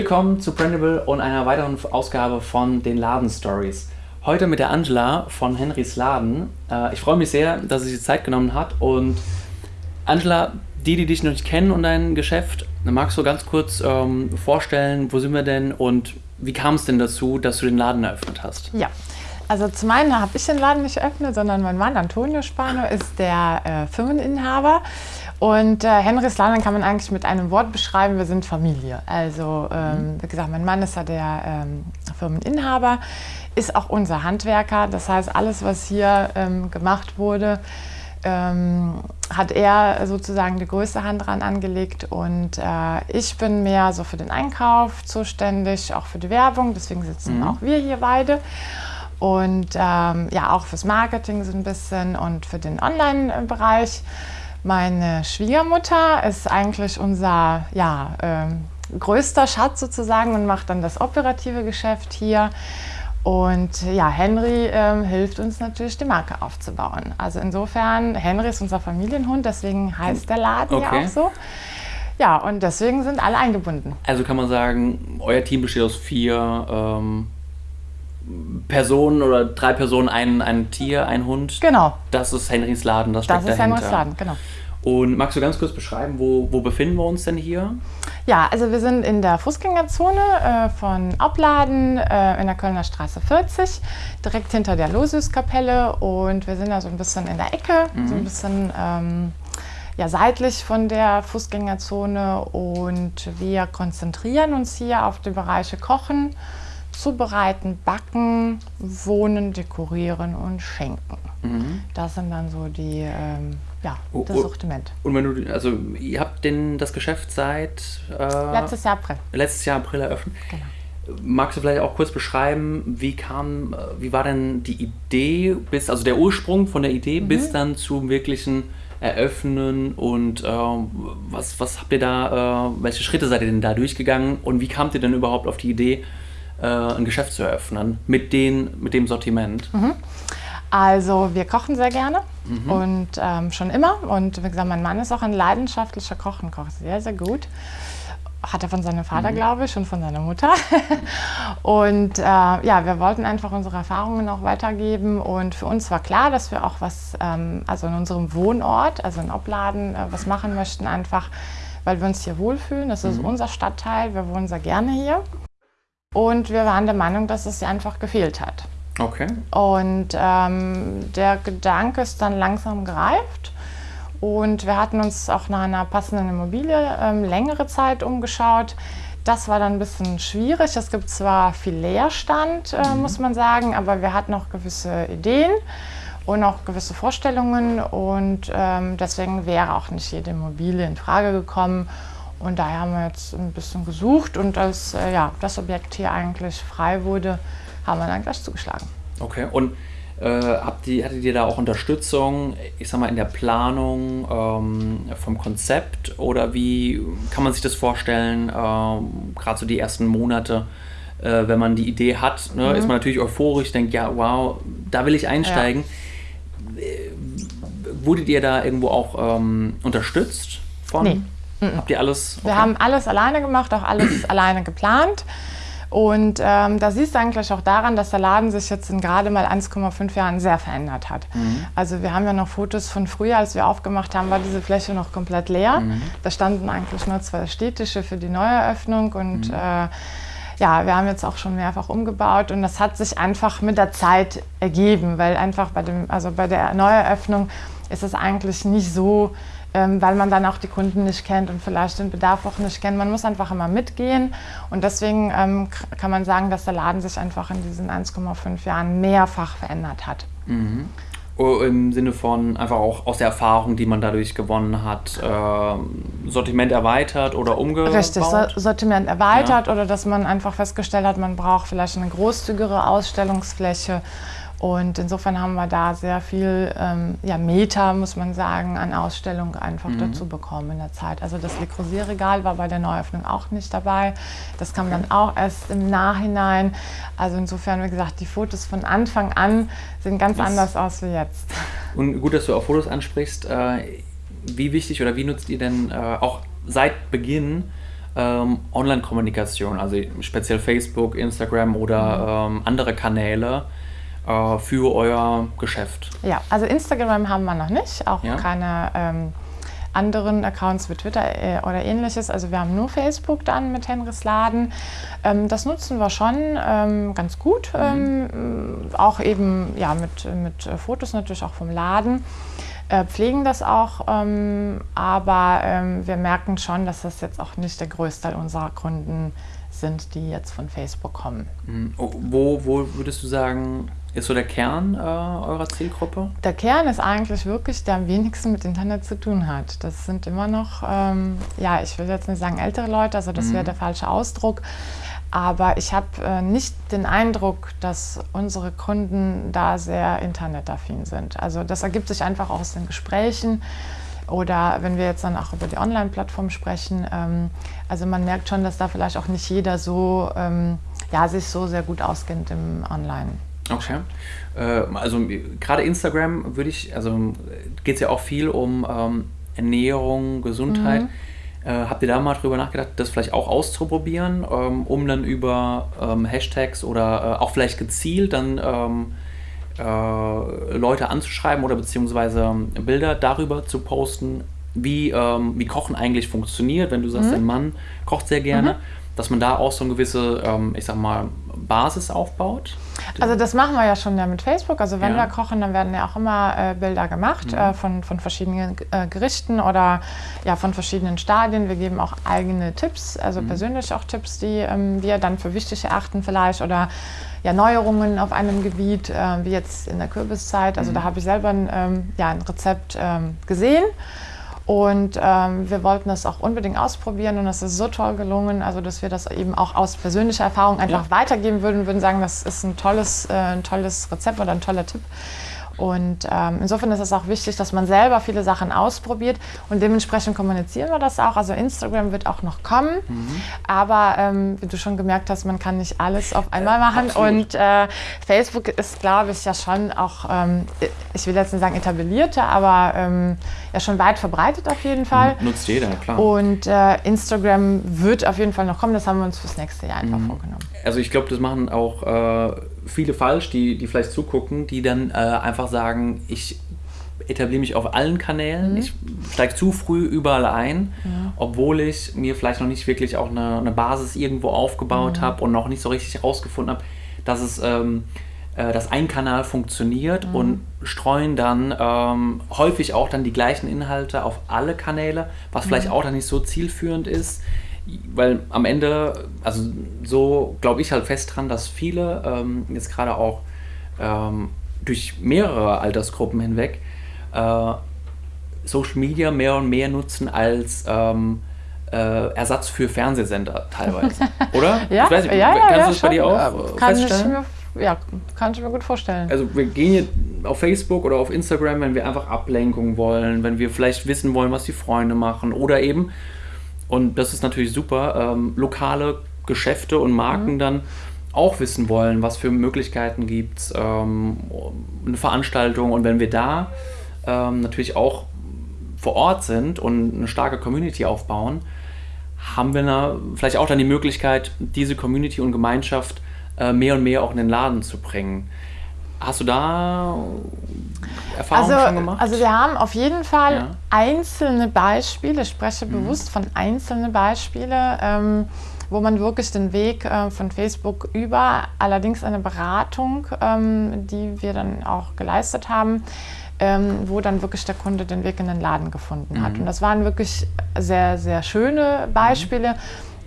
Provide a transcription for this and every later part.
Willkommen zu Brandable und einer weiteren Ausgabe von den Laden Stories. Heute mit der Angela von Henrys Laden. Äh, ich freue mich sehr, dass sie sich Zeit genommen hat. Und Angela, die, die dich noch nicht kennen und dein Geschäft, magst du ganz kurz ähm, vorstellen, wo sind wir denn und wie kam es denn dazu, dass du den Laden eröffnet hast? Ja, also zum einen habe ich den Laden nicht eröffnet, sondern mein Mann Antonio Spano ist der äh, Firmeninhaber. Und äh, Henrys Laden kann man eigentlich mit einem Wort beschreiben, wir sind Familie. Also ähm, wie gesagt, mein Mann ist ja der ähm, Firmeninhaber, ist auch unser Handwerker. Das heißt, alles, was hier ähm, gemacht wurde, ähm, hat er sozusagen die größte Hand dran angelegt und äh, ich bin mehr so für den Einkauf zuständig, auch für die Werbung, deswegen sitzen mhm. auch wir hier beide und ähm, ja auch fürs Marketing so ein bisschen und für den Online-Bereich. Meine Schwiegermutter ist eigentlich unser ja, ähm, größter Schatz sozusagen und macht dann das operative Geschäft hier. Und ja, Henry ähm, hilft uns natürlich, die Marke aufzubauen. Also insofern, Henry ist unser Familienhund, deswegen heißt der Laden okay. ja auch so. Ja, und deswegen sind alle eingebunden. Also kann man sagen, euer Team besteht aus vier ähm, Personen oder drei Personen, ein, ein Tier, ein Hund. Genau. Das ist Henrys Laden, das steckt Das ist dahinter. Henrys Laden, genau. Und magst du ganz kurz beschreiben, wo, wo befinden wir uns denn hier? Ja, also wir sind in der Fußgängerzone äh, von Opladen äh, in der Kölner Straße 40, direkt hinter der Losiuskapelle und wir sind da so ein bisschen in der Ecke, mhm. so ein bisschen ähm, ja, seitlich von der Fußgängerzone und wir konzentrieren uns hier auf die Bereiche Kochen, Zubereiten, Backen, Wohnen, Dekorieren und Schenken. Mhm. Das sind dann so die, ähm, ja, das oh, Sortiment. Und wenn du, also ihr habt denn das Geschäft seit äh, letztes Jahr April. Letztes Jahr April eröffnet. Genau. Magst du vielleicht auch kurz beschreiben, wie kam, wie war denn die Idee bis, also der Ursprung von der Idee mhm. bis dann zum wirklichen Eröffnen und äh, was, was habt ihr da, äh, welche Schritte seid ihr denn da durchgegangen und wie kamt ihr denn überhaupt auf die Idee, äh, ein Geschäft zu eröffnen mit, den, mit dem Sortiment? Mhm. Also wir kochen sehr gerne mhm. und ähm, schon immer. Und wie gesagt, mein Mann ist auch ein leidenschaftlicher Koch und kocht sehr, sehr gut. Hat er von seinem Vater, mhm. glaube ich, und von seiner Mutter. und äh, ja, wir wollten einfach unsere Erfahrungen auch weitergeben. Und für uns war klar, dass wir auch was, ähm, also in unserem Wohnort, also in Obladen, äh, was machen möchten, einfach weil wir uns hier wohlfühlen. Das ist mhm. unser Stadtteil, wir wohnen sehr gerne hier. Und wir waren der Meinung, dass es einfach gefehlt hat. Okay. Und ähm, der Gedanke ist dann langsam gereift. Und wir hatten uns auch nach einer passenden Immobilie ähm, längere Zeit umgeschaut. Das war dann ein bisschen schwierig. Es gibt zwar viel Leerstand, äh, mhm. muss man sagen, aber wir hatten auch gewisse Ideen und auch gewisse Vorstellungen. Und ähm, deswegen wäre auch nicht jede Immobilie in Frage gekommen. Und daher haben wir jetzt ein bisschen gesucht und als äh, ja, das Objekt hier eigentlich frei wurde, haben wir dann gleich zugeschlagen. Okay, und äh, habt ihr, hattet ihr da auch Unterstützung, ich sag mal, in der Planung ähm, vom Konzept oder wie kann man sich das vorstellen, äh, gerade so die ersten Monate? Äh, wenn man die Idee hat, ne, mhm. ist man natürlich euphorisch, denkt, ja, wow, da will ich einsteigen. Ja. Äh, wurdet ihr da irgendwo auch ähm, unterstützt von? Nee. Mhm. Habt ihr alles? Okay. Wir haben alles alleine gemacht, auch alles alleine geplant. Und ähm, da siehst du eigentlich auch daran, dass der Laden sich jetzt in gerade mal 1,5 Jahren sehr verändert hat. Mhm. Also wir haben ja noch Fotos von früher, als wir aufgemacht haben, war diese Fläche noch komplett leer. Mhm. Da standen eigentlich nur zwei Städtische für die Neueröffnung und mhm. äh, ja, wir haben jetzt auch schon mehrfach umgebaut und das hat sich einfach mit der Zeit ergeben, weil einfach bei, dem, also bei der Neueröffnung ist es eigentlich nicht so weil man dann auch die Kunden nicht kennt und vielleicht den Bedarf auch nicht kennt. Man muss einfach immer mitgehen und deswegen ähm, kann man sagen, dass der Laden sich einfach in diesen 1,5 Jahren mehrfach verändert hat. Mhm. Oh, Im Sinne von einfach auch aus der Erfahrung, die man dadurch gewonnen hat, äh, Sortiment erweitert oder umgebaut? Richtig, Sortiment erweitert ja. oder dass man einfach festgestellt hat, man braucht vielleicht eine großzügigere Ausstellungsfläche und insofern haben wir da sehr viel ähm, ja, Meter, muss man sagen, an Ausstellungen einfach mhm. dazu bekommen in der Zeit. Also das Le Creuset-Regal war bei der Neuöffnung auch nicht dabei. Das kam dann auch erst im Nachhinein. Also insofern, wie gesagt, die Fotos von Anfang an sehen ganz das anders aus wie jetzt. Und gut, dass du auch Fotos ansprichst. Äh, wie wichtig oder wie nutzt ihr denn äh, auch seit Beginn ähm, Online-Kommunikation, also speziell Facebook, Instagram oder ähm, andere Kanäle äh, für euer Geschäft? Ja, also Instagram haben wir noch nicht, auch Ja. keine ähm, anderen Accounts wie Twitter äh, oder ähnliches. Also wir haben nur Facebook dann mit Henrys Laden. Ähm, das nutzen wir schon ähm, ganz gut, ähm, auch eben ja, mit, mit äh, Fotos natürlich auch vom Laden. Äh, pflegen das auch, ähm, aber ähm, wir merken schon, dass das jetzt auch nicht der größte Teil unserer Kunden sind, die jetzt von Facebook kommen. Mhm. Oh, Wo, wo würdest du sagen, ist so der Kern äh, eurer Zielgruppe? Der Kern ist eigentlich wirklich, der am wenigsten mit Internet zu tun hat. Das sind immer noch, ähm, ja, ich will jetzt nicht sagen ältere Leute, also das wäre der falsche Ausdruck. Aber ich habe äh, nicht den Eindruck, dass unsere Kunden da sehr internetaffin sind. Also das ergibt sich einfach aus den Gesprächen oder wenn wir jetzt dann auch über die Online-Plattform sprechen. Ähm, also man merkt schon, dass da vielleicht auch nicht jeder so, ähm, ja, sich so sehr gut auskennt im Online. Okay. Äh, also gerade Instagram würde ich, also geht es ja auch viel um ähm, Ernährung, Gesundheit. Äh, habt ihr da mal drüber nachgedacht, das vielleicht auch auszuprobieren, ähm, um dann über ähm, Hashtags oder äh, auch vielleicht gezielt dann ähm, äh, Leute anzuschreiben oder beziehungsweise ähm, Bilder darüber zu posten, wie, ähm, wie Kochen eigentlich funktioniert, wenn du sagst, dein Mann kocht sehr gerne, dass man da auch so eine gewisse, ähm, ich sag mal, Basis aufbaut? Also das machen wir ja schon ja mit Facebook. Also wenn Ja. wir kochen, dann werden ja auch immer äh, Bilder gemacht äh, von, von verschiedenen äh, Gerichten oder ja von verschiedenen Stadien. Wir geben auch eigene Tipps, also persönlich auch Tipps, die ähm, wir dann für wichtig erachten vielleicht oder ja, Neuerungen auf einem Gebiet, äh, wie jetzt in der Kürbiszeit. Also da habe ich selber ein, ähm, ja, ein Rezept ähm, gesehen. Und ähm, wir wollten das auch unbedingt ausprobieren und es ist so toll gelungen, also dass wir das eben auch aus persönlicher Erfahrung einfach Ja. weitergeben würden, würden sagen, das ist ein tolles, äh, ein tolles Rezept oder ein toller Tipp. Und ähm, insofern ist es auch wichtig, dass man selber viele Sachen ausprobiert und dementsprechend kommunizieren wir das auch. Also Instagram wird auch noch kommen, aber ähm, wie du schon gemerkt hast, man kann nicht alles auf einmal machen. absolut. Und äh, Facebook ist, glaube ich, ja schon auch, ähm, ich will jetzt nicht sagen etablierter, aber ähm, ja schon weit verbreitet auf jeden Fall. Nutzt jeder, klar. Und äh, Instagram wird auf jeden Fall noch kommen. Das haben wir uns fürs nächste Jahr einfach vorgenommen. Also ich glaube, das machen auch äh, viele falsch, die, die vielleicht zugucken, die dann äh, einfach sagen, ich etabliere mich auf allen Kanälen, ich steige zu früh überall ein, obwohl ich mir vielleicht noch nicht wirklich auch eine, eine Basis irgendwo aufgebaut habe und noch nicht so richtig herausgefunden habe, dass es ähm, äh, dass ein Kanal funktioniert und streuen dann ähm, häufig auch dann die gleichen Inhalte auf alle Kanäle, was vielleicht auch dann nicht so zielführend ist weil am Ende, also so glaube ich halt fest dran, dass viele ähm, jetzt gerade auch ähm, durch mehrere Altersgruppen hinweg äh, Social Media mehr und mehr nutzen als ähm, äh, Ersatz für Fernsehsender teilweise, oder? Ja, ich weiß nicht, ja, ja, kannst ja, du das bei dir schon. auch kann ich feststellen? mir, Ja, kann ich mir gut vorstellen. Also wir gehen jetzt auf Facebook oder auf Instagram, wenn wir einfach Ablenkung wollen, wenn wir vielleicht wissen wollen, was die Freunde machen oder eben, und das ist natürlich super, ähm, lokale Geschäfte und Marken dann auch wissen wollen, was für Möglichkeiten gibt es, ähm, eine Veranstaltung. Und wenn wir da ähm, natürlich auch vor Ort sind und eine starke Community aufbauen, haben wir na, vielleicht auch dann die Möglichkeit, diese Community und Gemeinschaft äh, mehr und mehr auch in den Laden zu bringen. Hast du da Erfahrungen Also, schon gemacht? also wir haben auf jeden Fall Ja. einzelne Beispiele, ich spreche bewusst von einzelnen Beispielen, ähm, wo man wirklich den Weg äh, von Facebook über, allerdings eine Beratung, ähm, die wir dann auch geleistet haben, ähm, wo dann wirklich der Kunde den Weg in den Laden gefunden hat. Und das waren wirklich sehr, sehr schöne Beispiele.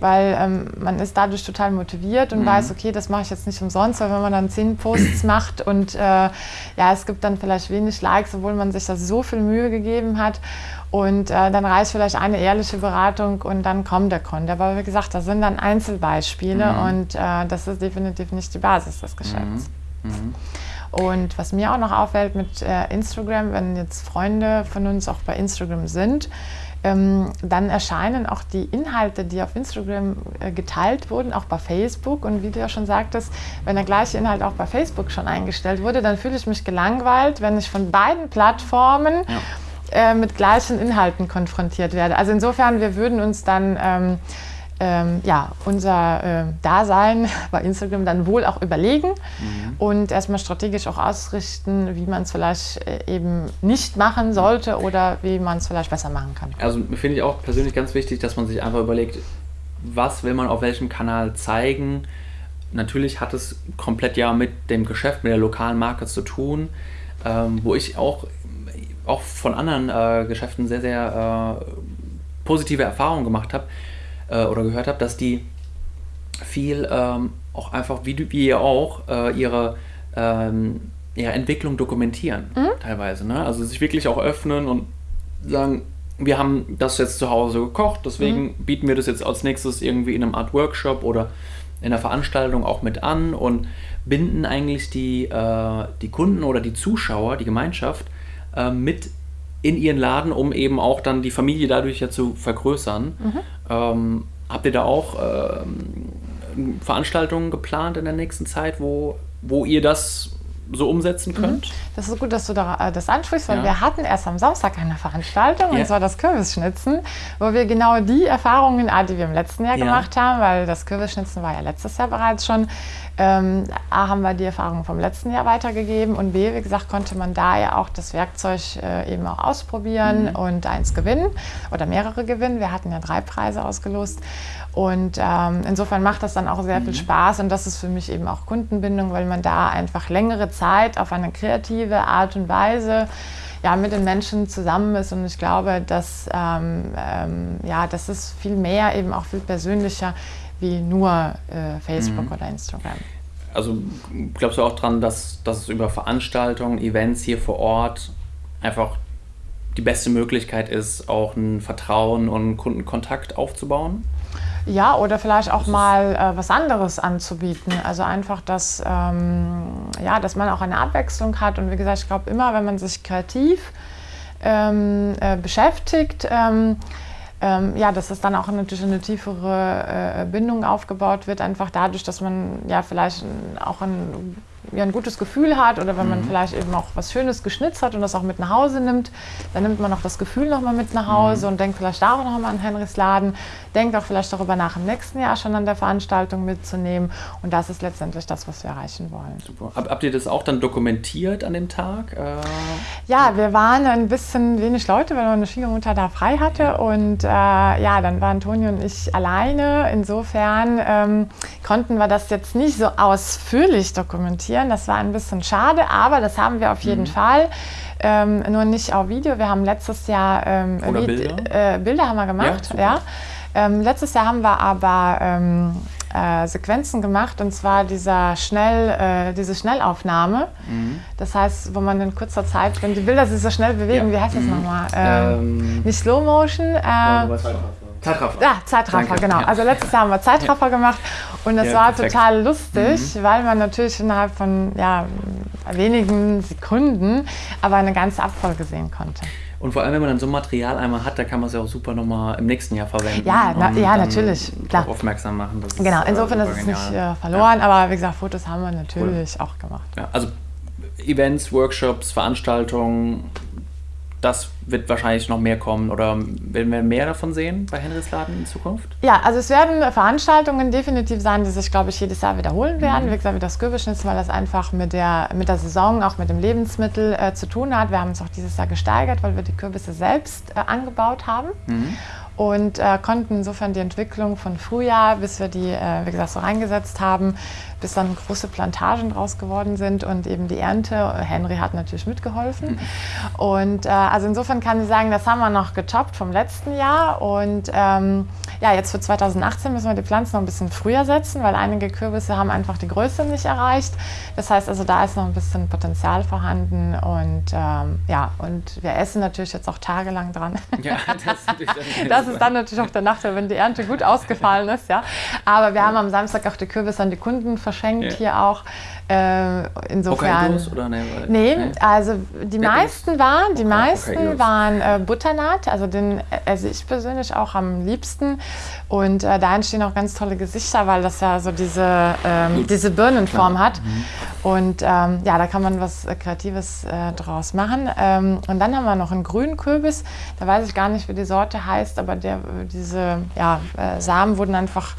Weil ähm, man ist dadurch total motiviert und weiß, okay, das mache ich jetzt nicht umsonst, weil wenn man dann zehn Posts macht und äh, ja, es gibt dann vielleicht wenig Likes, obwohl man sich da so viel Mühe gegeben hat. Und äh, dann reicht vielleicht eine ehrliche Beratung und dann kommt der Kunde. Aber wie gesagt, das sind dann Einzelbeispiele und äh, das ist definitiv nicht die Basis des Geschäfts. Und was mir auch noch auffällt mit äh, Instagram, wenn jetzt Freunde von uns auch bei Instagram sind, ähm, dann erscheinen auch die Inhalte, die auf Instagram äh, geteilt wurden, auch bei Facebook. Und wie du ja schon sagtest, wenn der gleiche Inhalt auch bei Facebook schon eingestellt wurde, dann fühle ich mich gelangweilt, wenn ich von beiden Plattformen äh, mit gleichen Inhalten konfrontiert werde. Also insofern, wir würden uns dann ähm, ähm, ja, unser äh, Dasein bei Instagram dann wohl auch überlegen mhm. und erstmal strategisch auch ausrichten, wie man es vielleicht äh, eben nicht machen sollte oder wie man es vielleicht besser machen kann. Also finde ich auch persönlich ganz wichtig, dass man sich einfach überlegt, was will man auf welchem Kanal zeigen. Natürlich hat es komplett ja mit dem Geschäft, mit der lokalen Marke zu tun, ähm, wo ich auch, auch von anderen äh, Geschäften sehr, sehr äh, positive Erfahrungen gemacht habe äh, oder gehört habe, dass die viel ähm, auch einfach, wie, wie ihr auch, äh, ihre, ähm, ihre Entwicklung dokumentieren, mhm. teilweise. Ne? Also sich wirklich auch öffnen und sagen, wir haben das jetzt zu Hause gekocht, deswegen mhm. bieten wir das jetzt als nächstes irgendwie in einem Art Workshop oder in einer Veranstaltung auch mit an und binden eigentlich die, äh, die Kunden oder die Zuschauer, die Gemeinschaft äh, mit in ihren Laden, um eben auch dann die Familie dadurch ja zu vergrößern. Mhm. Ähm, habt ihr da auch ähm, Veranstaltungen geplant in der nächsten Zeit, wo, wo ihr das so umsetzen mhm. könnt? Das ist gut, dass du da, äh, das ansprichst, weil ja. wir hatten erst am Samstag eine Veranstaltung, ja. und zwar das Kürbisschnitzen, wo wir genau die Erfahrungen, ah, die wir im letzten Jahr ja. gemacht haben, weil das Kürbisschnitzen war ja letztes Jahr bereits schon, ähm, A, haben wir die Erfahrungen vom letzten Jahr weitergegeben und B, wie gesagt, konnte man da ja auch das Werkzeug äh, eben auch ausprobieren mhm. und eins gewinnen oder mehrere gewinnen. Wir hatten ja drei Preise ausgelost und ähm, insofern macht das dann auch sehr mhm. viel Spaß und das ist für mich eben auch Kundenbindung, weil man da einfach längere Zeit auf eine kreative Art und Weise ja, mit den Menschen zusammen ist und ich glaube, dass ähm, ähm, ja, das ist viel mehr, eben auch viel persönlicher wie nur äh, Facebook mhm. oder Instagram. Also glaubst du auch dran, dass, dass es über Veranstaltungen, Events hier vor Ort einfach die beste Möglichkeit ist, auch ein Vertrauen und Kundenkontakt aufzubauen? Ja, oder vielleicht auch mal äh, was anderes anzubieten. Also einfach, dass, ähm, ja, dass man auch eine Abwechslung hat. Und wie gesagt, ich glaube immer, wenn man sich kreativ ähm, äh, beschäftigt, ähm, ähm, ja, dass es dann auch natürlich eine tiefere äh, Bindung aufgebaut wird, einfach dadurch, dass man ja vielleicht auch ein ja, ein gutes Gefühl hat oder wenn man mhm. vielleicht eben auch was Schönes geschnitzt hat und das auch mit nach Hause nimmt, dann nimmt man auch das Gefühl nochmal mit nach Hause mhm. und denkt vielleicht darüber nochmal an Henrys Laden, denkt auch vielleicht darüber nach, im nächsten Jahr schon an der Veranstaltung mitzunehmen und das ist letztendlich das, was wir erreichen wollen. Super. Habt ihr das auch dann dokumentiert an dem Tag? Äh, ja, wir waren ein bisschen wenig Leute, weil meine Schwiegermutter da frei hatte und äh, ja, dann waren Toni und ich alleine. Insofern ähm, konnten wir das jetzt nicht so ausführlich dokumentieren produzieren. Das war ein bisschen schade, aber das haben wir auf jeden mhm. Fall. Ähm, nur nicht auf Video. Wir haben letztes Jahr ähm, Bilder? Äh, Bilder haben wir gemacht. Ja, ja. Ähm, letztes Jahr haben wir aber ähm, äh, Sequenzen gemacht und zwar dieser Schnell, äh, diese Schnellaufnahme. Mhm. Das heißt, wo man in kurzer Zeit, wenn die Bilder sich so schnell bewegen, ja. wie heißt das mhm. nochmal? Ähm, ähm, nicht Slow Motion. Zeitraffer. Ja, Zeitraffer, Danke. genau. Ja. Also letztes Jahr haben wir Zeitraffer ja. gemacht und das ja, war perfekt. total lustig, mhm. weil man natürlich innerhalb von ja, wenigen Sekunden aber eine ganze Abfolge sehen konnte. Und vor allem, wenn man dann so ein Material einmal hat, da kann man es ja auch super nochmal im nächsten Jahr verwenden. Ja, na, ja natürlich. Klar. Aufmerksam machen. Das genau, ist, insofern äh, ist es nicht äh, verloren, aber wie gesagt, Fotos haben wir natürlich cool. auch gemacht. also Events, Workshops, Veranstaltungen, das wird wahrscheinlich noch mehr kommen oder werden wir mehr davon sehen bei Henrys Laden in Zukunft? Ja, also es werden Veranstaltungen definitiv sein, die sich, glaube ich, jedes Jahr wiederholen werden. Mhm. Wie gesagt, wie das Kürbisschnitzen, weil das einfach mit der, mit der Saison, auch mit dem Lebensmittel äh, zu tun hat. Wir haben uns auch dieses Jahr gesteigert, weil wir die Kürbisse selbst äh, angebaut haben. Mhm und äh, konnten insofern die Entwicklung von Frühjahr, bis wir die, äh, wie gesagt, so reingesetzt haben, bis dann große Plantagen draus geworden sind und eben die Ernte. Henry hat natürlich mitgeholfen. Mhm. Und äh, also insofern kann ich sagen, das haben wir noch getoppt vom letzten Jahr. Und ähm, ja, jetzt für 2018 müssen wir die Pflanzen noch ein bisschen früher setzen, weil einige Kürbisse haben einfach die Größe nicht erreicht. Das heißt also, da ist noch ein bisschen Potenzial vorhanden. Und ähm, ja, und wir essen natürlich jetzt auch tagelang dran. Ja, das, das ist dann natürlich auch der Nachteil, wenn die Ernte gut ausgefallen ist. Ja. Aber wir haben am Samstag auch die Kürbisse an die Kunden verschickt verschenkt ja. hier auch. Äh, insofern. oder nee, nee, nee, also die ja, meisten waren, die meisten waren äh, Butternut, also den esse ich persönlich auch am liebsten. Und äh, da entstehen auch ganz tolle Gesichter, weil das ja so diese, ähm, diese Birnenform hat. Mhm. Und ähm, ja, da kann man was äh, Kreatives äh, draus machen. Ähm, und dann haben wir noch einen grünen Kürbis. Da weiß ich gar nicht, wie die Sorte heißt, aber der, diese ja, äh, Samen wurden einfach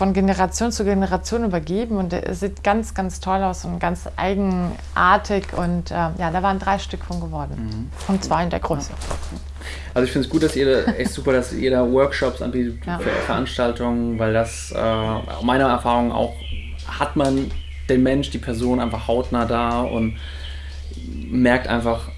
von Generation zu Generation übergeben und der sieht ganz, ganz toll aus und ganz eigenartig. Und äh, ja, da waren drei Stück von geworden. Mhm. Von zwei in der Größe. Also ich finde es gut, dass ihr da, echt super, dass ihr da Workshops anbietet, ja. Veranstaltungen, weil das äh, meiner Erfahrung auch hat man den Mensch, die Person einfach hautnah da und merkt einfach,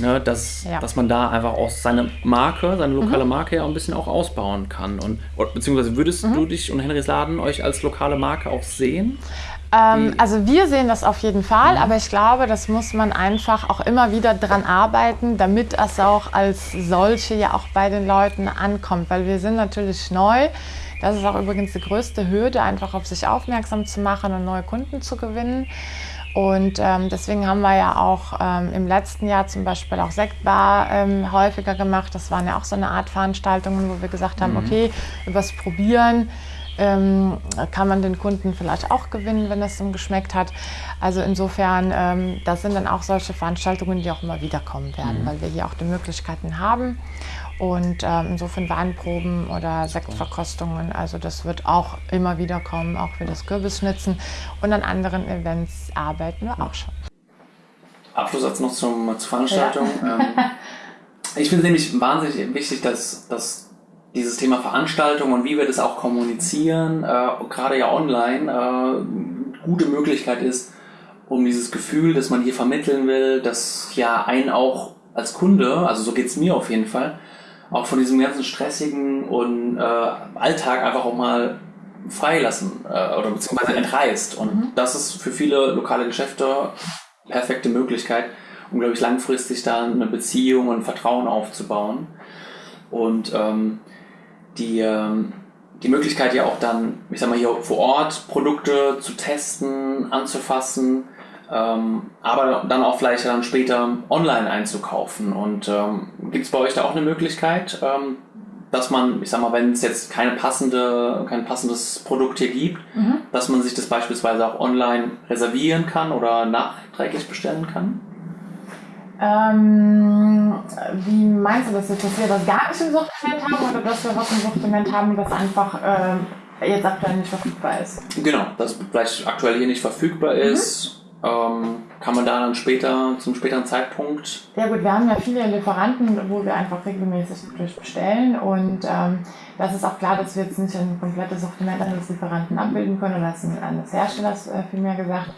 ne, dass, ja. dass man da einfach auch seine Marke, seine lokale mhm. Marke ja ein bisschen auch ausbauen kann. Und, beziehungsweise würdest mhm. du dich und Henrys Laden euch als lokale Marke auch sehen? Ähm, also wir sehen das auf jeden Fall, mhm. aber ich glaube, das muss man einfach auch immer wieder dran arbeiten, damit es auch als solche ja auch bei den Leuten ankommt, weil wir sind natürlich neu. Das ist auch übrigens die größte Hürde, einfach auf sich aufmerksam zu machen und neue Kunden zu gewinnen. Und ähm, deswegen haben wir ja auch ähm, im letzten Jahr zum Beispiel auch Sektbar ähm, häufiger gemacht. Das waren ja auch so eine Art Veranstaltungen, wo wir gesagt haben, mhm. okay, übers Probieren ähm, kann man den Kunden vielleicht auch gewinnen, wenn es ihm geschmeckt hat. Also insofern, ähm, das sind dann auch solche Veranstaltungen, die auch immer wieder kommen werden, mhm. weil wir hier auch die Möglichkeiten haben. Und ähm, insofern Weinproben oder Sektverkostungen, also das wird auch immer wieder kommen, auch für das Kürbisschnitzen. Und an anderen Events arbeiten wir auch schon. Abschlusssatz noch zum, zur Veranstaltung. Ja. Ähm, ich finde es nämlich wahnsinnig wichtig, dass, dass dieses Thema Veranstaltung und wie wir das auch kommunizieren, äh, gerade ja online, äh, gute Möglichkeit ist, um dieses Gefühl, das man hier vermitteln will, dass ja einen auch als Kunde, also so geht es mir auf jeden Fall, auch von diesem ganzen stressigen und äh, Alltag einfach auch mal freilassen äh, oder beziehungsweise entreißt. Und mhm. das ist für viele lokale Geschäfte perfekte Möglichkeit, um, glaube ich, langfristig da eine Beziehung und Vertrauen aufzubauen. Und ähm, die, ähm, die Möglichkeit ja auch dann, ich sag mal, hier vor Ort Produkte zu testen, anzufassen, ähm, aber dann auch vielleicht dann später online einzukaufen. Und ähm, gibt es bei euch da auch eine Möglichkeit, ähm, dass man, ich sag mal, wenn es jetzt keine passende, kein passendes Produkt hier gibt, mhm. dass man sich das beispielsweise auch online reservieren kann oder nachträglich bestellen kann? Ähm, wie meinst du das jetzt, dass wir das gar nicht im Sortiment haben oder dass wir was im Sortiment haben, das einfach ähm, jetzt aktuell nicht verfügbar ist? Genau, das vielleicht aktuell hier nicht verfügbar mhm. Ähm, kann man da dann später, zum späteren Zeitpunkt? Ja gut, wir haben ja viele Lieferanten, wo wir einfach regelmäßig bestellen und ähm, das ist auch klar, dass wir jetzt nicht ein komplettes Sortiment eines Lieferanten abbilden können oder eines Herstellers äh, vielmehr gesagt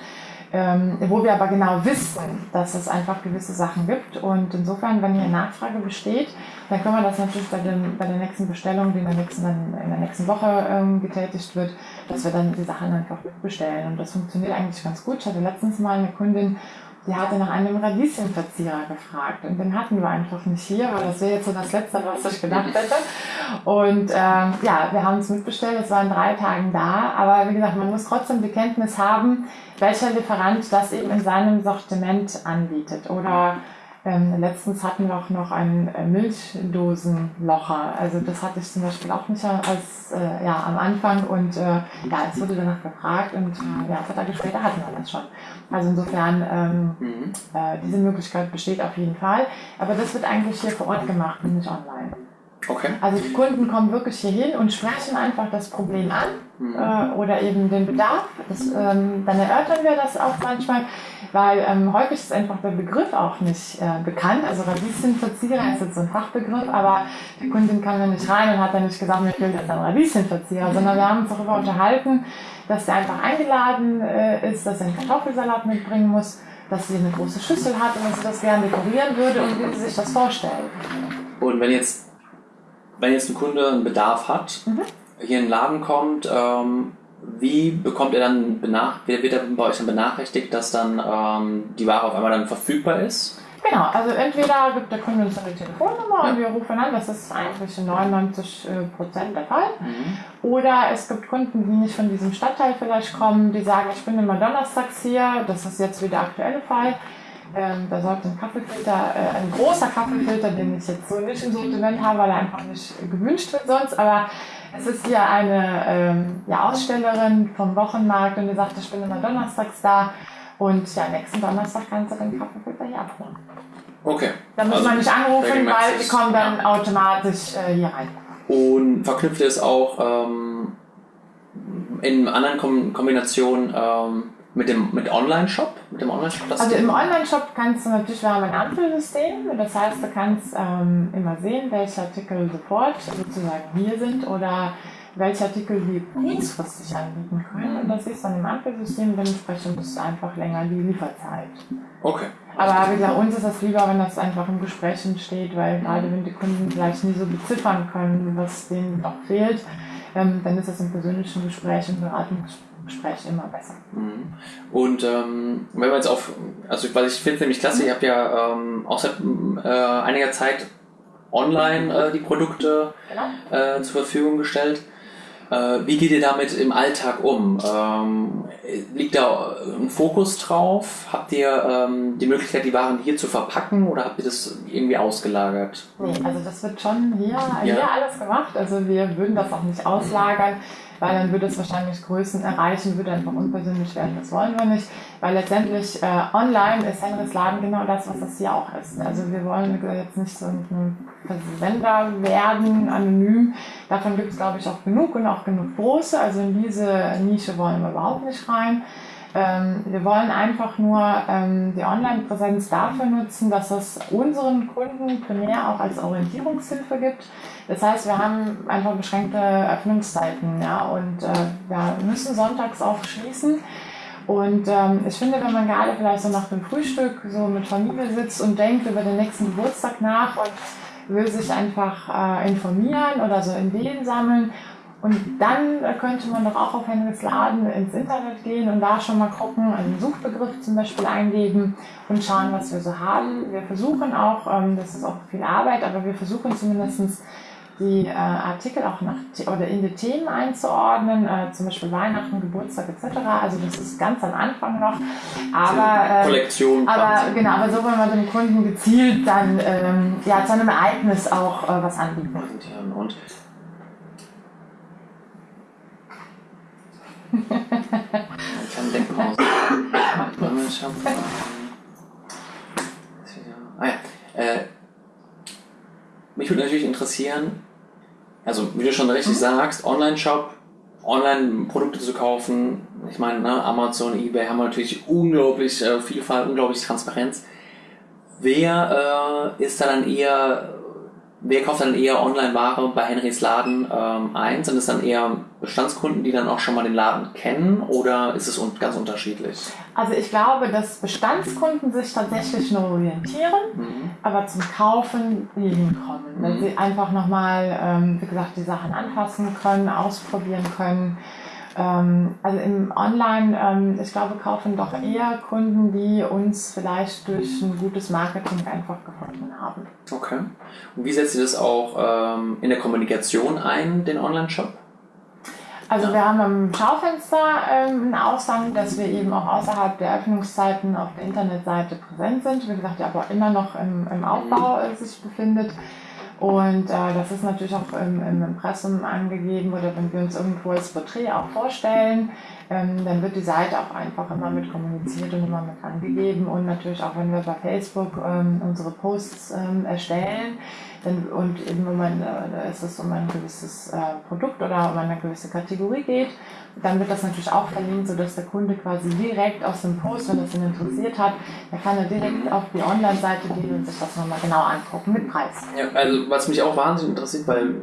ähm, wo wir aber genau wissen, dass es einfach gewisse Sachen gibt. Und insofern, wenn hier Nachfrage besteht, dann können wir das natürlich bei, dem, bei der nächsten Bestellung, die in der nächsten, in der nächsten Woche ähm, getätigt wird, dass wir dann die Sachen einfach bestellen. Und das funktioniert eigentlich ganz gut. Ich hatte letztens mal eine Kundin, die hatte nach einem Radieschenverzieher gefragt und den hatten wir einfach nicht hier, weil das wäre jetzt so das Letzte, was ich gedacht hätte. Und ähm, ja, wir haben es mitbestellt, es war in drei Tagen da, aber wie gesagt, man muss trotzdem die Kenntnis haben, welcher Lieferant das eben in seinem Sortiment anbietet oder ähm, letztens hatten wir auch noch einen äh, Milchdosenlocher. Also das hatte ich zum Beispiel auch nicht als äh, ja, am Anfang und äh, ja, es wurde danach gefragt und äh, ja, zwei Tage später hatten wir das schon. Also insofern ähm, mhm. äh, diese Möglichkeit besteht auf jeden Fall. Aber das wird eigentlich hier vor Ort gemacht und nicht online. Okay. Also die Kunden kommen wirklich hier hin und sprechen einfach das Problem an mhm. äh, oder eben den Bedarf. Das, ähm, dann erörtern wir das auch manchmal, weil ähm, häufig ist einfach der Begriff auch nicht äh, bekannt. Also Radieschenverzieher ist jetzt so ein Fachbegriff, aber die Kundin kam ja nicht rein und hat dann nicht gesagt, ich will jetzt einen Radieschenverzieher, sondern wir haben uns darüber unterhalten, dass er einfach eingeladen äh, ist, dass er einen Kartoffelsalat mitbringen muss, dass sie eine große Schüssel hat und dass sie das gerne dekorieren würde und wie sie sich das vorstellt. Und wenn jetzt wenn jetzt ein Kunde einen Bedarf hat, mhm. Hier in den Laden kommt, ähm, wie bekommt er dann benachrichtigt, wird er bei euch dann benachrichtigt, dass dann ähm, die Ware auf einmal dann verfügbar ist? Genau, also entweder gibt der Kunde uns eine Telefonnummer ja. und wir rufen an, das ist eigentlich in 99 äh, Prozent der Fall. Mhm. Oder es gibt Kunden, die nicht von diesem Stadtteil vielleicht kommen, die sagen, ich bin immer donnerstags hier, das ist jetzt wieder der aktuelle Fall. Ähm, da sollte ein Kaffeefilter, äh, ein großer Kaffeefilter, den ich jetzt so nicht im Sortiment habe, weil er einfach nicht gewünscht wird sonst, aber es ist hier eine ähm, ja, Ausstellerin vom Wochenmarkt und die sagt, ich bin immer donnerstags da Und ja, nächsten Donnerstag kannst du den Kaffeefilter hier abholen. Okay. Da muss Also man nicht anrufen, weil die kommen dann ja. automatisch äh, hier rein. Und verknüpft ihr es auch ähm, in anderen Kom Kombinationen ähm, mit dem mit Online-Shop? Mit dem Online-Shop? das Also im Online-Shop kannst du natürlich, wir haben ein Ampelsystem, das heißt, du kannst ähm, immer sehen, welche Artikel sofort sozusagen hier sind oder welche Artikel wir kurzfristig anbieten können. Und das ist dann im Ampelsystem, dementsprechend ist einfach länger die Lieferzeit. Okay. Aber wie gesagt, uns ist das lieber, wenn das einfach im Gespräch entsteht, weil gerade wenn die Kunden vielleicht nie so beziffern können, was denen noch fehlt, ähm, dann ist das im persönlichen Gespräch, im Beratungsgespräch immer besser. Mhm. Und ähm, wenn wir jetzt auf, also weil ich finde es nämlich klasse, ihr habt ja ähm, auch seit äh, einiger Zeit online äh, die Produkte Genau. äh, zur Verfügung gestellt. Äh, wie geht ihr damit im Alltag um? Ähm, liegt da ein Fokus drauf? Habt ihr ähm, die Möglichkeit, die Waren hier zu verpacken oder habt ihr das irgendwie ausgelagert? Nee, also das wird schon hier, hier alles gemacht. Also wir würden das auch nicht auslagern, weil dann würde es wahrscheinlich Größen erreichen, würde einfach unpersönlich werden. Das wollen wir nicht, weil letztendlich äh, online ist Henrys Laden genau das, was das hier auch ist. Also wir wollen jetzt nicht so ein Versender werden, anonym. Davon gibt es, glaube ich, auch genug und auch genug große. Also in diese Nische wollen wir überhaupt nicht rein. Ähm, wir wollen einfach nur ähm, die Online-Präsenz dafür nutzen, dass es unseren Kunden primär auch als Orientierungshilfe gibt. Das heißt, wir haben einfach beschränkte Öffnungszeiten ja, und äh, wir müssen sonntags auch schließen. Und ähm, ich finde, wenn man gerade vielleicht so nach dem Frühstück so mit Familie sitzt und denkt über den nächsten Geburtstag nach und will sich einfach äh, informieren oder so Ideen sammeln, und dann könnte man doch auch auf Henrys Laden ins Internet gehen und da schon mal gucken, einen Suchbegriff zum Beispiel eingeben und schauen, was wir so haben. Wir versuchen auch, ähm, das ist auch viel Arbeit, aber wir versuchen zumindest die äh, Artikel auch nach oder in die Themen einzuordnen, äh, zum Beispiel Weihnachten, Geburtstag etc. Also das ist ganz am Anfang noch. Aber, äh, Kollektion. aber genau, aber so, wenn man dem Kunden gezielt dann ähm, ja, zu einem Ereignis auch äh, was anbieten. und Ich hab, ähm, ist wieder- ah ja. Äh, mich würde natürlich interessieren, also wie du schon richtig sagst, Online-Shop, Online-Produkte zu kaufen. Ich meine, ne, Amazon, Ebay haben natürlich unglaublich äh, Vielfalt, unglaublich Transparenz. Wer äh, ist da dann eher, wer kauft dann eher Online-Ware bei Henrys Laden ähm, ein? Sind es dann eher Bestandskunden, die dann auch schon mal den Laden kennen oder ist es un ganz unterschiedlich? Also ich glaube, dass Bestandskunden sich tatsächlich nur orientieren, Mhm. aber zum Kaufen nie hinkommen. Weil Mhm. sie einfach nochmal, ähm, wie gesagt, die Sachen anfassen können, ausprobieren können. Ähm, also im Online, ähm, ich glaube, kaufen doch eher Kunden, die uns vielleicht durch ein gutes Marketing einfach gefunden haben. Okay. Und wie setzt ihr das auch ähm, in der Kommunikation ein, den Online-Shop? Also Ja. wir haben am Schaufenster ähm, einen Aushang, dass wir eben auch außerhalb der Öffnungszeiten auf der Internetseite präsent sind. Wie gesagt, die aber immer noch im, im Aufbau äh, sich befindet. Und äh, das ist natürlich auch im, im Impressum angegeben oder wenn wir uns irgendwo als Porträt auch vorstellen, ähm, dann wird die Seite auch einfach immer mit kommuniziert und immer mit angegeben. Und natürlich auch wenn wir bei Facebook ähm, unsere Posts ähm, erstellen, dann, und eben wenn man, äh, da ist es um ein gewisses äh, Produkt oder um eine gewisse Kategorie geht, dann wird das natürlich auch verlinkt, sodass der Kunde quasi direkt aus dem Post, wenn es ihn interessiert hat, dann kann er direkt auf die Online-Seite gehen und sich das nochmal genau angucken mit Preis. Ja, also was mich auch wahnsinnig interessiert, weil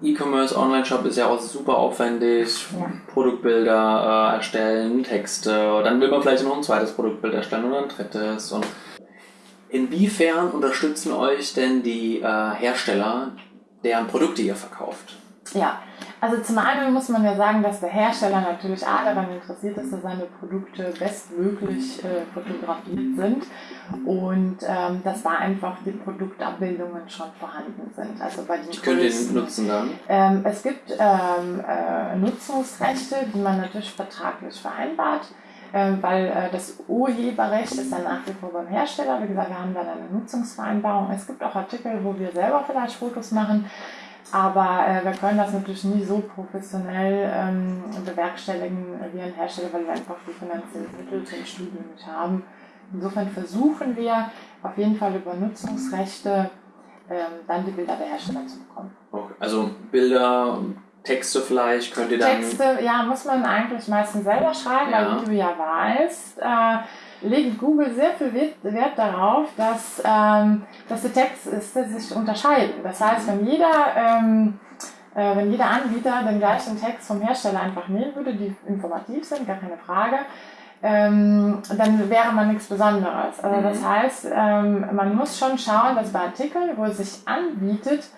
E-Commerce, Online-Shop ist ja auch super aufwendig, Ja. Produktbilder äh, erstellen, Texte, dann will man vielleicht noch ein zweites Produktbild erstellen oder ein drittes. Und inwiefern unterstützen euch denn die äh, Hersteller, deren Produkte ihr verkauft? Ja, also zum einen muss man ja sagen, dass der Hersteller natürlich A daran interessiert ist, dass seine Produkte bestmöglich äh, fotografiert sind und ähm, dass da einfach die Produktabbildungen schon vorhanden sind. Also bei den Ich könnte größten- nutzen dann. Ähm, es gibt ähm, äh, Nutzungsrechte, die man natürlich vertraglich vereinbart, ähm, weil äh, das Urheberrecht ist dann nach wie vor beim Hersteller. Wie gesagt, wir haben dann eine Nutzungsvereinbarung. Es gibt auch Artikel, wo wir selber vielleicht Fotos machen. Aber äh, wir können das natürlich nie so professionell ähm, bewerkstelligen wie ein Hersteller, weil wir einfach die finanziellen Mittel zum Studium nicht haben. Insofern versuchen wir auf jeden Fall über Nutzungsrechte ähm, dann die Bilder der Hersteller zu bekommen. Okay. Also Bilder, Texte vielleicht könnt ihr dann. Texte, ja, muss man eigentlich meistens selber schreiben, ja. weil wie du ja weißt, äh, legt Google sehr viel Wert darauf, dass, ähm, dass die Texte sich unterscheiden. Das heißt, wenn jeder, ähm, äh, wenn jeder Anbieter den gleichen Text vom Hersteller einfach nehmen würde, die informativ sind, gar keine Frage, ähm, dann wäre man nichts Besonderes. Also das mhm. heißt, ähm, man muss schon schauen, dass bei Artikeln, wo es sich anbietet,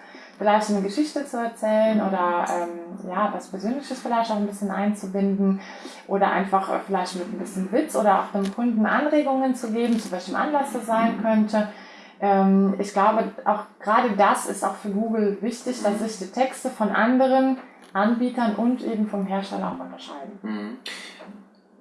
vielleicht eine Geschichte zu erzählen oder ähm, ja, was Persönliches vielleicht auch ein bisschen einzubinden oder einfach äh, vielleicht mit ein bisschen Witz oder auch dem Kunden Anregungen zu geben, zu welchem Anlass das sein mhm. könnte. Ähm, ich glaube, auch gerade das ist auch für Google wichtig, dass sich die Texte von anderen Anbietern und eben vom Hersteller auch unterscheiden. Mhm.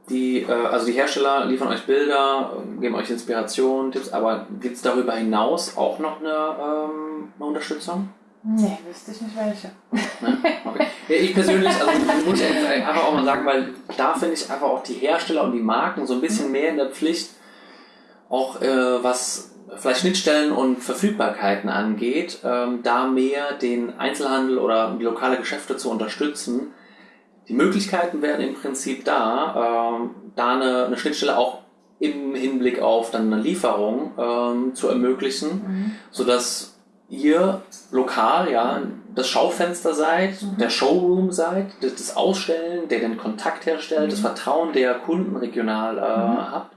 Die, äh, also die Hersteller liefern euch Bilder, geben euch Inspiration, Tipps, aber gibt es darüber hinaus auch noch eine, ähm, eine Unterstützung? Nee, wüsste ich nicht welche. Okay. Ja, ich persönlich, also muss ich einfach auch mal sagen, weil da finde ich einfach auch die Hersteller und die Marken so ein bisschen mhm. mehr in der Pflicht, auch äh, was vielleicht Schnittstellen und Verfügbarkeiten angeht, ähm, da mehr den Einzelhandel oder die lokale Geschäfte zu unterstützen. Die Möglichkeiten wären im Prinzip da, ähm, da eine, eine, Schnittstelle auch im Hinblick auf dann eine Lieferung ähm, zu ermöglichen, mhm. sodass ihr lokal ja das Schaufenster seid, mhm. der Showroom seid, das, das, Ausstellen, der den Kontakt herstellt, mhm. das Vertrauen der Kunden regional äh, mhm. habt.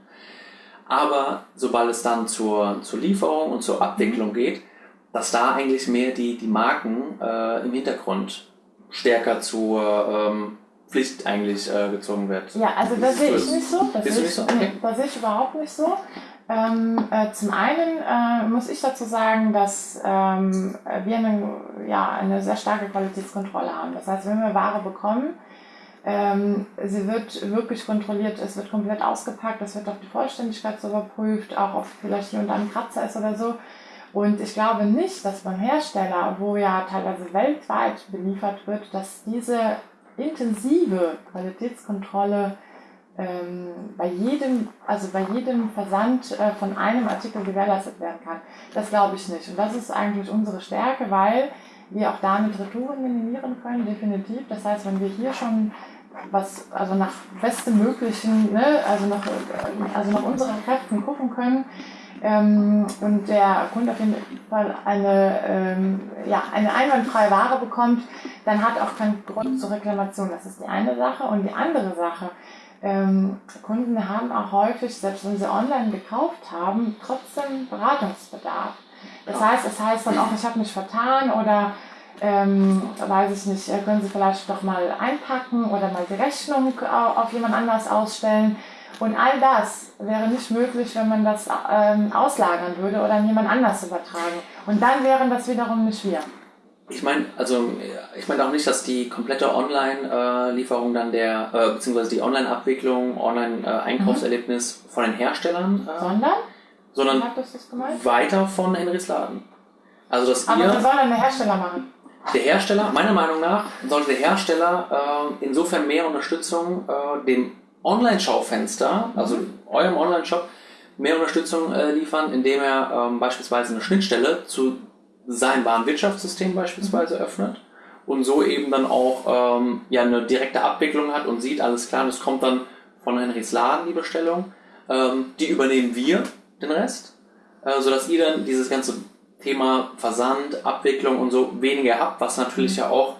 Aber sobald es dann zur, zur Lieferung und zur Abwicklung mhm. geht, dass da eigentlich mehr die, die Marken äh, im Hintergrund stärker zur ähm, Pflicht eigentlich äh, gezogen wird. Ja, also das sehe ich nicht so. Das sehe ich, so? okay. das sehe ich überhaupt nicht so. Ähm, äh, zum einen äh, muss ich dazu sagen, dass ähm, wir eine, ja, eine sehr starke Qualitätskontrolle haben. Das heißt, wenn wir Ware bekommen, ähm, sie wird wirklich kontrolliert, es wird komplett ausgepackt, es wird auf die Vollständigkeit überprüft, auch ob vielleicht hier und da ein Kratzer ist oder so. Und ich glaube nicht, dass beim Hersteller, wo ja teilweise weltweit beliefert wird, dass diese intensive Qualitätskontrolle ähm, bei jedem, also bei jedem Versand äh, von einem Artikel gewährleistet werden kann. Das glaube ich nicht. Und das ist eigentlich unsere Stärke, weil wir auch damit Retouren minimieren können, definitiv. Das heißt, wenn wir hier schon was, also nach bestem möglichen, ne, also nach, also nach unseren Kräften gucken können, ähm, und der Kunde auf jeden Fall eine, ähm, ja, eine einwandfreie Ware bekommt, dann hat auch keinen Grund zur Reklamation. Das ist die eine Sache. Und die andere Sache, ähm, Kunden haben auch häufig, selbst wenn sie online gekauft haben, trotzdem Beratungsbedarf. Das heißt, es heißt dann auch, ich habe mich vertan oder ähm, weiß ich nicht, äh, können Sie vielleicht doch mal einpacken oder mal die Rechnung auf jemand anders ausstellen. Und all das wäre nicht möglich, wenn man das ähm, auslagern würde oder an jemand anders übertragen. Und dann wären das wiederum nicht wir. Ich meine, also ich meine auch nicht, dass die komplette Online-Lieferung dann der, äh, beziehungsweise die Online-Abwicklung, Online-Einkaufserlebnis mhm. von den Herstellern. Äh, sondern? Sondern weiter von Henrys Laden. Also dass Aber ihr, was soll denn der Hersteller machen? Der Hersteller, meiner Meinung nach, sollte der Hersteller äh, insofern mehr Unterstützung äh, dem Online-Schaufenster, also mhm. eurem Online-Shop, mehr Unterstützung äh, liefern, indem er ähm, beispielsweise eine Schnittstelle zu sein Warenwirtschaftssystem beispielsweise öffnet und so eben dann auch ähm, ja, eine direkte Abwicklung hat und sieht, alles klar, das kommt dann von Henrys Laden, die Bestellung. Ähm, die übernehmen wir, den Rest, äh, sodass ihr dann dieses ganze Thema Versand, Abwicklung und so weniger habt, was natürlich ja auch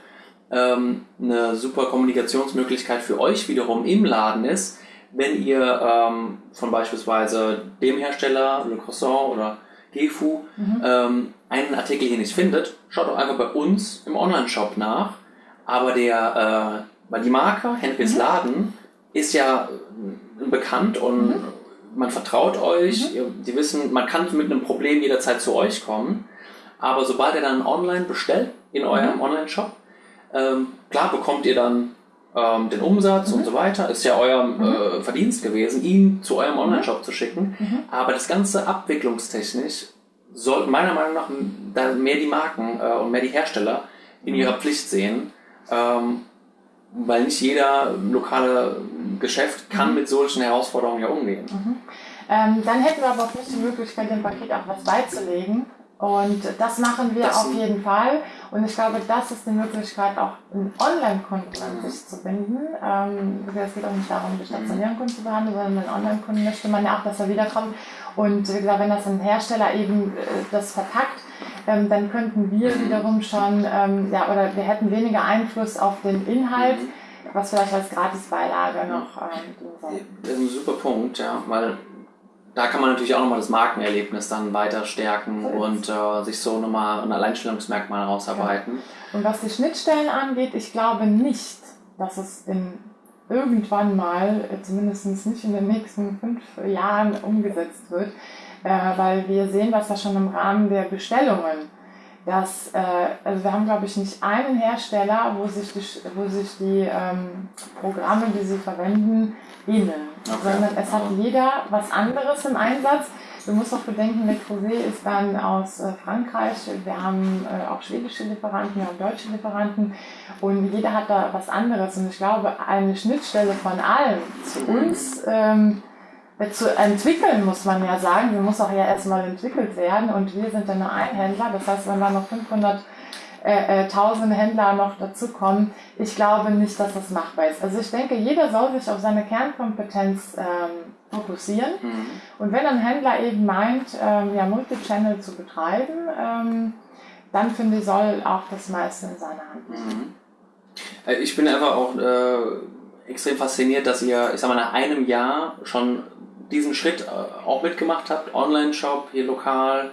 ähm, eine super Kommunikationsmöglichkeit für euch wiederum im Laden ist, wenn ihr ähm, von beispielsweise dem Hersteller, Le Croissant oder Gefu, mhm. ähm, einen Artikel hier nicht findet, schaut doch einfach bei uns im Online-Shop nach. Aber der, äh, weil die Marke Henrys mhm. Laden ist ja äh, bekannt und mhm. man vertraut euch. Mhm. Die wissen, man kann mit einem Problem jederzeit zu euch kommen. Aber sobald ihr dann online bestellt in eurem mhm. Online-Shop, ähm, klar bekommt ihr dann ähm, den Umsatz mhm. und so weiter. Ist ja euer mhm. äh, Verdienst gewesen, ihn zu eurem Online-Shop zu schicken. Mhm. Aber das Ganze abwicklungstechnisch sollten meiner Meinung nach mehr die Marken äh, und mehr die Hersteller in ihrer Pflicht sehen. Ähm, weil nicht jeder lokale Geschäft kann mhm. mit solchen Herausforderungen ja umgehen. Mhm. Ähm, dann hätten wir aber auch nicht die Möglichkeit, dem Paket auch was beizulegen. Und das machen wir das auf jeden Fall. Und ich glaube, das ist eine Möglichkeit, auch einen Online-Kunden an sich zu binden. Ähm, es geht auch nicht darum, die stationären Kunden zu behandeln, sondern einen Online-Kunden möchte man ja auch, dass er wiederkommt. Und wie gesagt, wenn das ein Hersteller eben äh, das verpackt, ähm, dann könnten wir wiederum schon, ähm, ja, oder wir hätten weniger Einfluss auf den Inhalt, was vielleicht als Gratisbeilage noch ähm, Das ist ein super Punkt, ja, weil da kann man natürlich auch nochmal das Markenerlebnis dann weiter stärken und äh, sich so nochmal ein Alleinstellungsmerkmal rausarbeiten. Ja. Und was die Schnittstellen angeht, ich glaube nicht, dass es in irgendwann mal, äh, zumindest nicht in den nächsten fünf Jahren umgesetzt wird, äh, weil wir sehen das ja schon im Rahmen der Bestellungen, dass, äh, also wir haben glaube ich nicht einen Hersteller, wo sich die, wo sich die ähm, Programme, die sie verwenden, ähneln, okay. sondern es hat jeder was anderes im Einsatz. Du musst auch bedenken, Le Creuset ist dann aus äh, Frankreich. Wir haben äh, auch schwedische Lieferanten, wir haben deutsche Lieferanten und jeder hat da was anderes. Und ich glaube, eine Schnittstelle von allen zu uns ähm, zu entwickeln, muss man ja sagen. Die muss auch ja erstmal entwickelt werden und wir sind dann nur ein Händler. Das heißt, wenn da noch 500 äh, äh, tausende Händler noch dazukommen, ich glaube nicht, dass das machbar ist. Also ich denke, jeder soll sich auf seine Kernkompetenz ähm, fokussieren. Mhm. Und wenn ein Händler eben meint, ähm, ja, Multichannel zu betreiben, ähm, dann finde ich, soll auch das meiste in seiner Hand liegen. Mhm. Äh, ich bin einfach auch äh, extrem fasziniert, dass ihr, ich sag mal, nach einem Jahr schon diesen Schritt äh, auch mitgemacht habt. Online-Shop, hier lokal,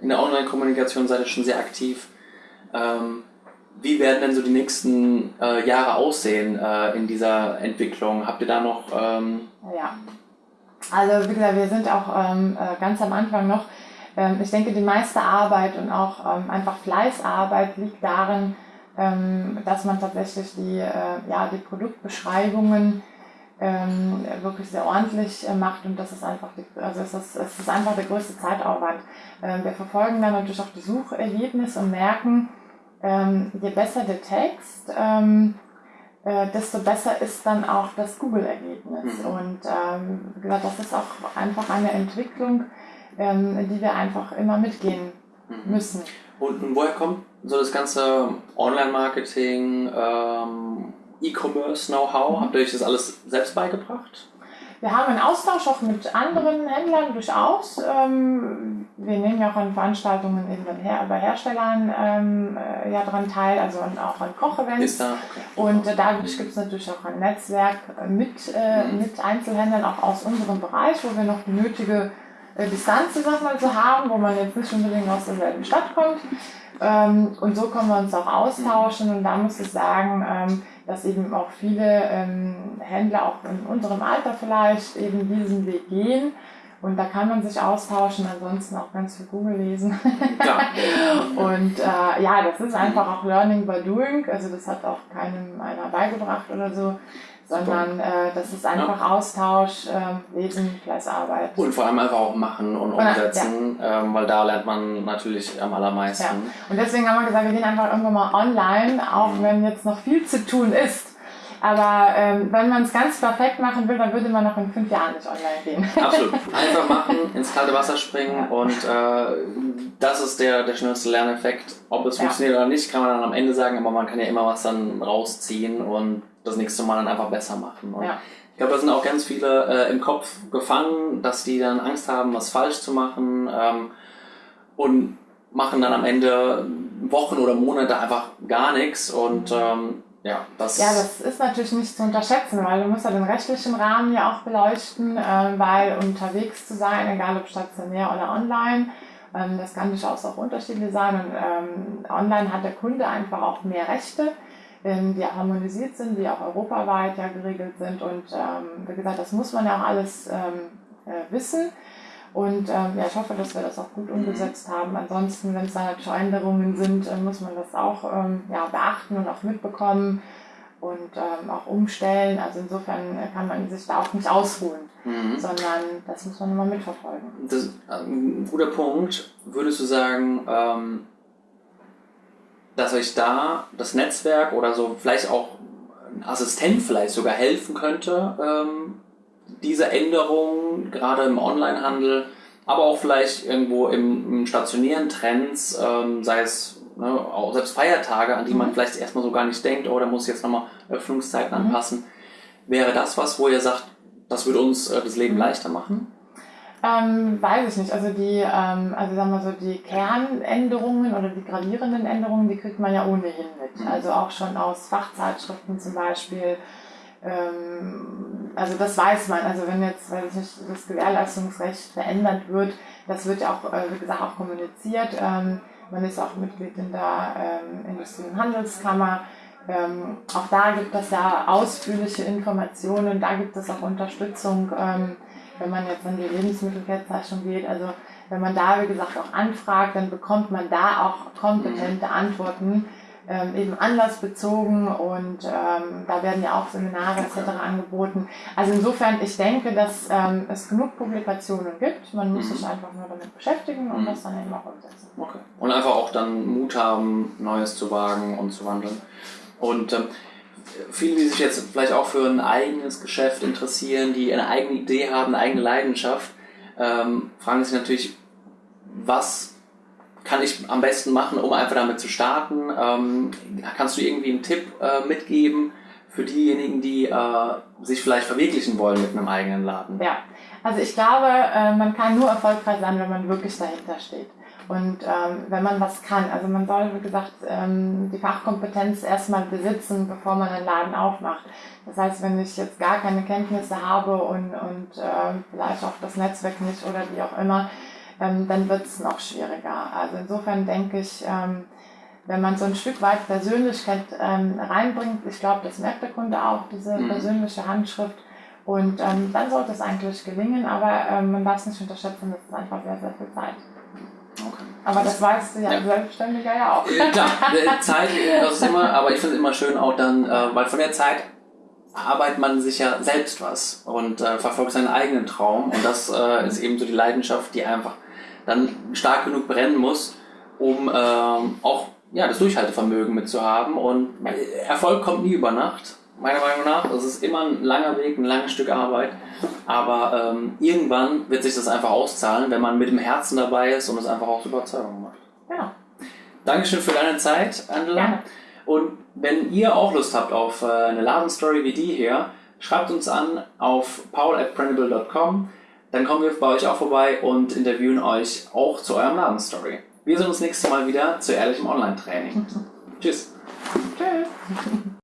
in der Online-Kommunikation seid ihr schon sehr aktiv. Ähm, wie werden denn so die nächsten äh, Jahre aussehen äh, in dieser Entwicklung? Habt ihr da noch... Ähm ja, also wie gesagt, wir sind auch ähm, äh, ganz am Anfang noch. Ähm, ich denke, die meiste Arbeit und auch ähm, einfach Fleißarbeit liegt darin, ähm, dass man tatsächlich die, äh, ja, die Produktbeschreibungen ähm, wirklich sehr ordentlich äh, macht und das ist einfach die, also es ist, es ist einfach der größte Zeitaufwand. Wir verfolgen dann natürlich auch die Suchergebnisse und merken, ähm, je besser der Text, ähm, äh, desto besser ist dann auch das Google-Ergebnis. Mhm. Und ähm, das ist auch einfach eine Entwicklung, ähm, die wir einfach immer mitgehen mhm. müssen. Und, und, woher kommt so das ganze Online-Marketing, E-Commerce-Know-how? Mhm. Habt ihr euch das alles selbst beigebracht? Wir haben einen Austausch auch mit anderen Händlern durchaus. Ähm, wir nehmen ja auch an Veranstaltungen bei Herstellern ähm, äh, ja dran teil, also auch an Kochevents. Okay. Und äh, dadurch gibt es natürlich auch ein Netzwerk mit, äh, mhm. mit Einzelhändlern auch aus unserem Bereich, wo wir noch die nötige Distanz, sag mal, so haben, wo man jetzt nicht unbedingt aus derselben Stadt kommt. Ähm, und so können wir uns auch austauschen. Und da muss ich sagen, dass eben auch viele ähm, Händler, auch in unserem Alter vielleicht, eben diesen Weg gehen. Und da kann man sich austauschen, ansonsten auch ganz viel Google lesen. Ja. und äh, ja, das ist einfach auch Learning by Doing. Also das hat auch keinem einer beigebracht oder so sondern äh, das ist einfach ja. Austausch, äh, Lesen, Fleißarbeit. Und vor allem einfach auch machen und umsetzen, ja. ähm, weil da lernt man natürlich am allermeisten. Ja. Und deswegen haben wir gesagt, wir gehen einfach irgendwann mal online, auch mhm. wenn jetzt noch viel zu tun ist. Aber ähm, wenn man es ganz perfekt machen will, dann würde man noch in fünf Jahren nicht online gehen. Absolut. Einfach machen, ins kalte Wasser springen ja. und äh, das ist der, der schnellste Lerneffekt. Ob es ja. funktioniert oder nicht, kann man dann am Ende sagen, aber man kann ja immer was dann rausziehen und das nächste Mal dann einfach besser machen. Und ja. Ich glaube, da sind auch ganz viele äh, im Kopf gefangen, dass die dann Angst haben, was falsch zu machen ähm, und machen dann am Ende Wochen oder Monate einfach gar nichts und ähm, ja, das ja, das ist natürlich nicht zu unterschätzen, weil du musst ja den rechtlichen Rahmen ja auch beleuchten, äh, weil unterwegs zu sein, egal ob stationär oder online, ähm, das kann durchaus auch unterschiedlich sein. Und ähm, online hat der Kunde einfach auch mehr Rechte ähm, die harmonisiert sind, die auch europaweit ja geregelt sind. Und ähm, wie gesagt, das muss man ja auch alles ähm, äh, wissen. Und ähm, ja, ich hoffe, dass wir das auch gut umgesetzt haben. Ansonsten, wenn es da natürlich Änderungen sind, äh, muss man das auch ähm, ja, beachten und auch mitbekommen und ähm, auch umstellen. Also insofern kann man sich da auch nicht ausruhen, mhm. sondern das muss man immer mitverfolgen. Das ist ein guter Punkt. Würdest du sagen, ähm, dass euch da das Netzwerk oder so vielleicht auch ein Assistent vielleicht sogar helfen könnte, ähm, diese Änderungen gerade im Onlinehandel, aber auch vielleicht irgendwo im, im stationären Trends, ähm, sei es ne, auch selbst Feiertage, an die mhm. man vielleicht erstmal so gar nicht denkt, oh, da muss ich jetzt nochmal Öffnungszeiten mhm. anpassen. Wäre das was, wo ihr sagt, das würde uns äh, das Leben mhm. leichter machen? Ähm, weiß ich nicht. Also die, ähm, also sagen wir so, die Kernänderungen oder die gravierenden Änderungen, die kriegt man ja ohnehin mit. Mhm. Also auch schon aus Fachzeitschriften zum Beispiel. Ähm, also das weiß man. Also wenn jetzt, weiß ich nicht, das Gewährleistungsrecht verändert wird, das wird ja auch, äh, wie gesagt, auch kommuniziert. Ähm, man ist auch Mitglied in der ähm, Industrie- und Handelskammer. Auch da gibt es ja ausführliche Informationen, da gibt es auch Unterstützung. Wenn man jetzt an die Lebensmittelkennzeichnung geht, also wenn man da, wie gesagt, auch anfragt, dann bekommt man da auch kompetente Antworten, ähm, eben anlassbezogen und ähm, da werden ja auch Seminare etc. angeboten. Also insofern, ich denke, dass ähm, es genug Publikationen gibt, man muss mhm. sich einfach nur damit beschäftigen und mhm. das dann eben auch umsetzen. Okay. Und einfach auch dann Mut haben, Neues zu wagen und zu wandeln. Und ähm, viele, die sich jetzt vielleicht auch für ein eigenes Geschäft interessieren, die eine eigene Idee haben, eine eigene Leidenschaft, ähm, fragen sich natürlich, was kann ich am besten machen, um einfach damit zu starten? Ähm, kannst du irgendwie einen Tipp äh, mitgeben für diejenigen, die äh, sich vielleicht verwirklichen wollen mit einem eigenen Laden? Ja, also ich glaube, äh, man kann nur erfolgreich sein, wenn man wirklich dahinter steht. Und ähm, wenn man was kann, also man soll, wie gesagt, ähm, die Fachkompetenz erstmal besitzen, bevor man einen Laden aufmacht. Das heißt, wenn ich jetzt gar keine Kenntnisse habe und, und ähm, vielleicht auch das Netzwerk nicht oder wie auch immer, ähm, dann wird es noch schwieriger. Also insofern denke ich, ähm, wenn man so ein Stück weit Persönlichkeit ähm, reinbringt, ich glaube, das merkt der Kunde auch, diese mhm. persönliche Handschrift. Und ähm, dann sollte es eigentlich gelingen, aber ähm, man darf es nicht unterschätzen, das ist einfach sehr, sehr viel Zeit. Okay. Aber das weißt du ja, ja. Selbstständiger ja auch. Ja, klar, Zeit, das ist immer, aber ich finde es immer schön auch dann, äh, weil von der Zeit arbeitet man sich ja selbst was und äh, verfolgt seinen eigenen Traum und das äh, ist eben so die Leidenschaft, die einfach dann stark genug brennen muss, um ähm, auch ja, das Durchhaltevermögen mitzuhaben und Erfolg kommt nie über Nacht meiner Meinung nach. Es ist immer ein langer Weg, ein langes Stück Arbeit. Aber ähm, irgendwann wird sich das einfach auszahlen, wenn man mit dem Herzen dabei ist und es einfach aus Überzeugung macht. Ja. Dankeschön für deine Zeit, Angela. Ja. Und wenn ihr auch Lust habt auf äh, eine Ladenstory wie die hier, schreibt uns an auf paul.printable.com. Dann kommen wir bei euch auch vorbei und interviewen euch auch zu eurem Ladenstory. Wir sehen uns nächstes Mal wieder zu ehrlichem Online-Training. Tschüss. Tschüss.